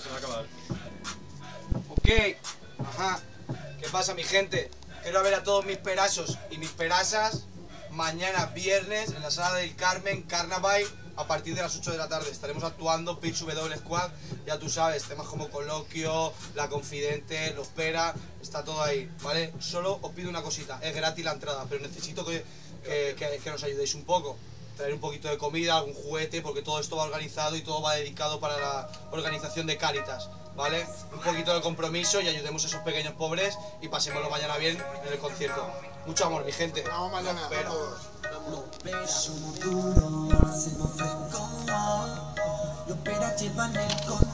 se va a acabar. Ok, ajá. ¿Qué pasa, mi gente? Quiero ver a todos mis perasos y mis perasas mañana viernes en la sala del Carmen Carnaval a partir de las 8 de la tarde. Estaremos actuando Pitch W Squad, ya tú sabes, temas como Coloquio, La Confidente, Los Pera, está todo ahí, ¿vale? Solo os pido una cosita, es gratis la entrada, pero necesito que, que, que- que nos ayudéis un poco. Traer un poquito de comida, algún juguete, porque todo esto va organizado y todo va dedicado para la organización de Cáritas, ¿vale? Un poquito de compromiso y ayudemos a esos pequeños pobres y pasémoslo mañana bien en el concierto. Mucho amor, mi gente. Vamos mañana, Los Pera. todos. besos duros, hacemos fresco. Los peras llevan el control.